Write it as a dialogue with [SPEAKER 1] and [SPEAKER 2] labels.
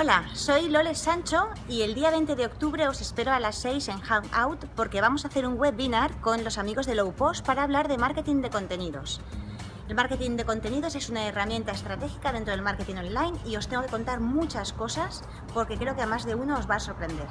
[SPEAKER 1] Hola, soy Lole Sancho y el día 20 de octubre os espero a las 6 en Hangout porque vamos a hacer un webinar con los amigos de Lowpost para hablar de marketing de contenidos. El marketing de contenidos es una herramienta estratégica dentro del marketing online y os tengo que contar muchas cosas porque creo que a más de uno os va a sorprender.